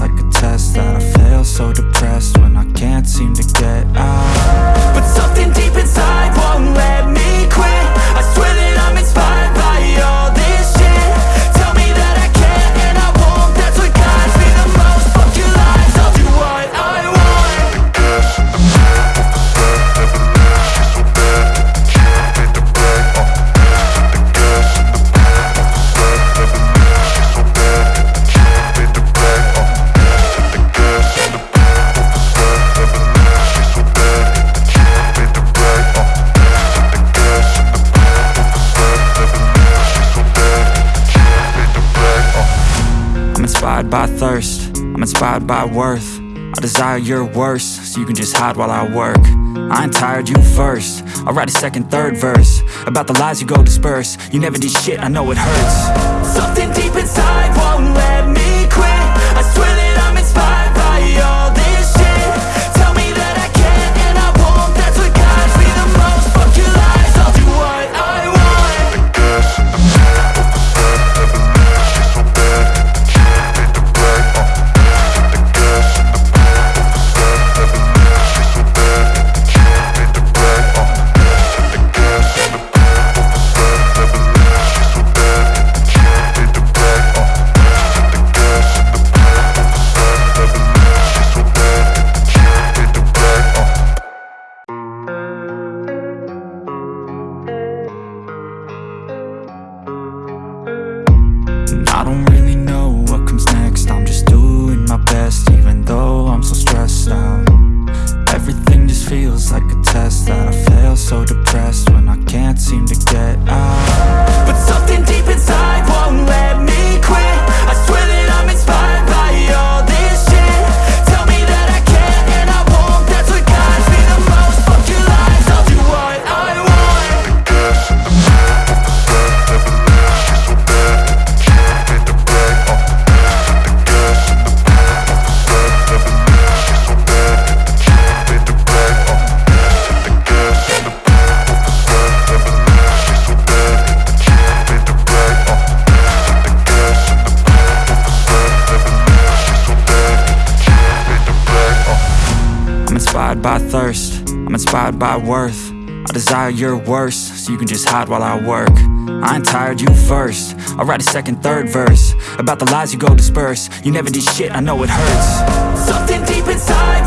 like a test that I fail So depressed when I can't seem to get inspired by thirst, I'm inspired by worth. I desire your worst, so you can just hide while I work. I ain't tired, you first. I'll write a second, third verse About the lies you go disperse. You never did shit, I know it hurts. Something deep inside won't let me inspired by thirst, I'm inspired by worth. I desire your worst, so you can just hide while I work. I ain't tired, you first. I'll write a second, third verse About the lies you go disperse. You never did shit, I know it hurts. Something deep inside